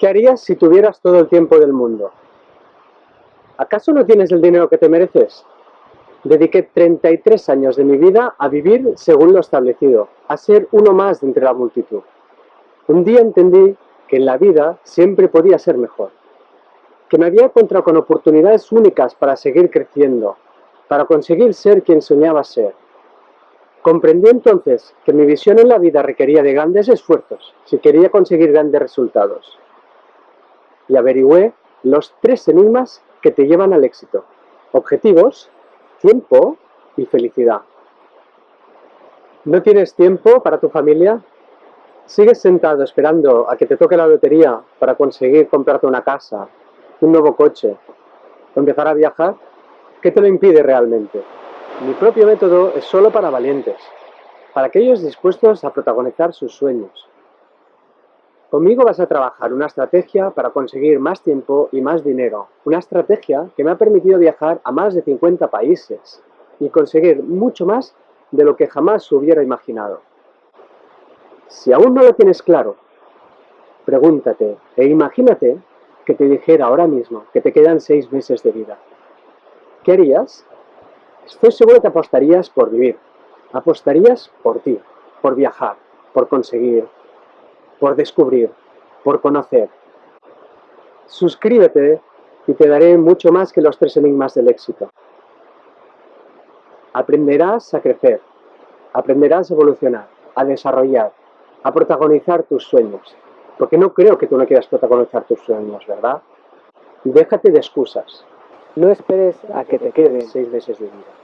¿Qué harías si tuvieras todo el tiempo del mundo? ¿Acaso no tienes el dinero que te mereces? Dediqué 33 años de mi vida a vivir según lo establecido, a ser uno más de entre la multitud. Un día entendí que en la vida siempre podía ser mejor, que me había encontrado con oportunidades únicas para seguir creciendo, para conseguir ser quien soñaba ser. Comprendí entonces que mi visión en la vida requería de grandes esfuerzos si quería conseguir grandes resultados. Y averigüé los tres enigmas que te llevan al éxito. Objetivos, tiempo y felicidad. ¿No tienes tiempo para tu familia? ¿Sigues sentado esperando a que te toque la lotería para conseguir comprarte una casa, un nuevo coche o empezar a viajar? ¿Qué te lo impide realmente? Mi propio método es solo para valientes, para aquellos dispuestos a protagonizar sus sueños. Conmigo vas a trabajar una estrategia para conseguir más tiempo y más dinero, una estrategia que me ha permitido viajar a más de 50 países y conseguir mucho más de lo que jamás hubiera imaginado. Si aún no lo tienes claro, pregúntate e imagínate que te dijera ahora mismo que te quedan seis meses de vida. ¿Qué harías? Estoy seguro que apostarías por vivir, apostarías por ti, por viajar, por conseguir, por descubrir, por conocer. Suscríbete y te daré mucho más que los tres enigmas del éxito. Aprenderás a crecer, aprenderás a evolucionar, a desarrollar, a protagonizar tus sueños. Porque no creo que tú no quieras protagonizar tus sueños, ¿verdad? Déjate de excusas. No esperes a que te queden seis meses de vida.